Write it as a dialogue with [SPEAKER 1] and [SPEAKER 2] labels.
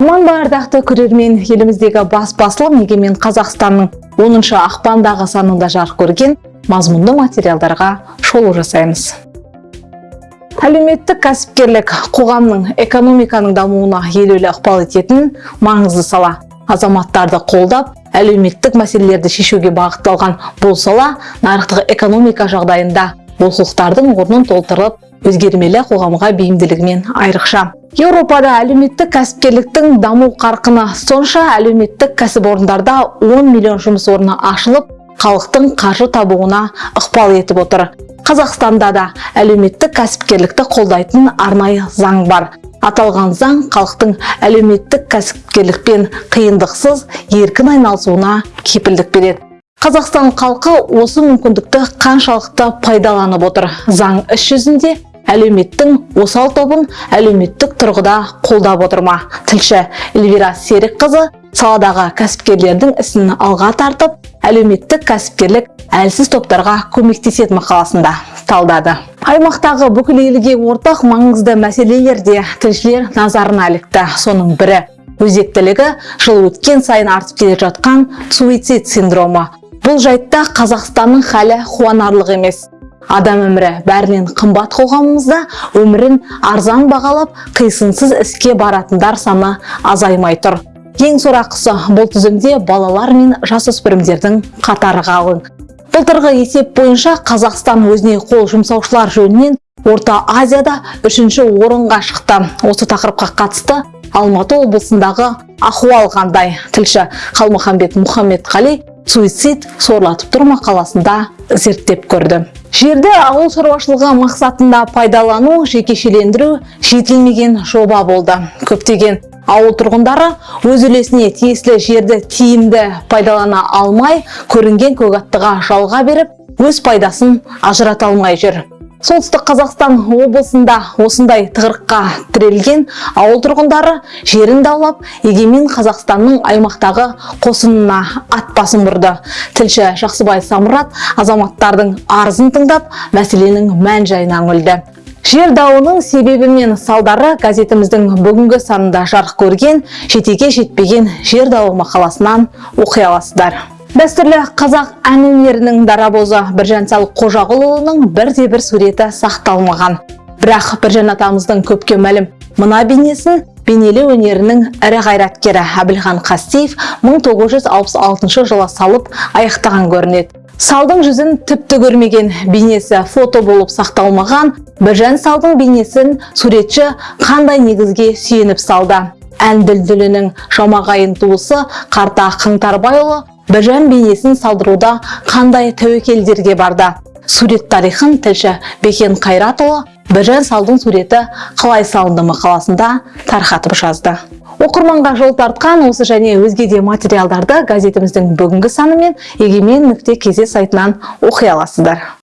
[SPEAKER 1] аман ардақты көрермен еліміздегі бас басылым егемен қазақстанның 10 ақпандағы санында жарық көрген мазмұнды материалдарға шолу жасаймыз. Әлеуметтік кәсіпкерлік қоғамның экономиканың дамуына елеулі ықпал ететін маңызды сала. Азаматтарды қолдап әлеуметтік мәселелерді шешуге бағытталған бұл сала нарықтық экономика жағдайында олқылықтардың орнын толтырып өзгермелі қоғамға бейімділігімен айрықша. Еуропада әлеуметтік кәсіпкерліктің даму қарқыны. Сонша әлеуметтік кәсіпорындарда 10 миллион жұмыс орны ашылып халықтың қаржы табуына ықпал етіп отыр. Қазақстанда да әлеуметтік кәсіпкерлікті қолдайтын арнайы заң бар. Аталған заң халықтың әлеуметтік кәсіпкерлікпен қиындықсыз еркін айналысуына кепілдік береді. Қазақстан халқы осы мүмкіндікті қаншалықты пайдаланып отыр? Заң іс жүзінде әлеуметтің осал тобын әлеуметтік тұрғыда қолдап отыр ма? Тілші эльвира серікқызы саладағы кәсіпкерлердің ісін алға тартып әлеуметтік кәсіпкерлік әлсіз топтарға көмектеседі мақаласында талдады. Аймақтағы бүкіл елге ортақ маңызды мәселелер де тілшілер назарына ілікті. Соның бірі өзектілігі жыл өткен сайын артып келе жатқан суицид синдромы. Бұл жайтта қазақстанның халі қуанарлық емес. Адам өмірі бәрінен қымбат қоғамымызда өмірін арзан бағалап қисынсыз іске баратындар саны азаймай тұр. Ең сорақысы бұл тізімде балалар мен жасөспірімдердің қатары қалың. Былтырғы есеп бойынша қазақстан өзіне қол жұмсаушылар жөнінен орта азияда үшінші орынға шықты. Осы тақырыпқа қатысты алматы облысындағы ахуал қандай? Тілші қалмұхамбет мұхаммедқали суицид сорлатып тұр мақаласында зерттеп көрді. Жерді ауыл шаруашылығы мақсатында пайдалану жекешелендіру жетілмеген жоба болды. Көптеген ауыл тұрғындары өз үлесіне тиесілі жерді тиімді пайдалана алмай көрінген көгаттыға жалға беріп өз пайдасын ажырата алмай жүр. Солтүстік қазақстан облысында осындай тығырыққа тірелген ауыл тұрғындары жерін даулап егемен қазақстанның аймақтағы қосынына ат басын бұрды. Тілші жақсыбай самұрат азаматтардың арызын тыңдап мәселенің мән жайына үңілді. Жер дауының себебі мен салдары газетіміздің бүгінгі санында жарық көрген жетеге жетпеген жер дауы мақаласынан оқи аласыздар. Дәстүрлі қазақ ән өнерінің дарабозы біржан сал қожағұлұлының бірде бір суреті сақталмаған. Бірақ біржан атамыздың көпке мәлім мына бейнесін бейнелеу өнерінің ірі қайраткері әбілхан қастеев 1966 жылы салып аяқтаған көрінеді. Салдың жүзін тіпті көрмеген бейнесі фото болып сақталмаған біржан салдың бейнесін суретші қандай негізге сүйеніп салды? Ән дүлдүлінің жамағайын туысы қарта қаңтарбайұлы біржан бейнесін салдыруда қандай тәуекелдерге барды? Сурет тарихын тілші бекен қайратұлы біржан салдың суреті қалай салынды мақаласында тарқатып жазды. Оқырманға жол тартқан осы және өзге де материалдарды газетіміздің бүгінгі саны мен егемен нүкте кз сайтынан оқи аласыздар.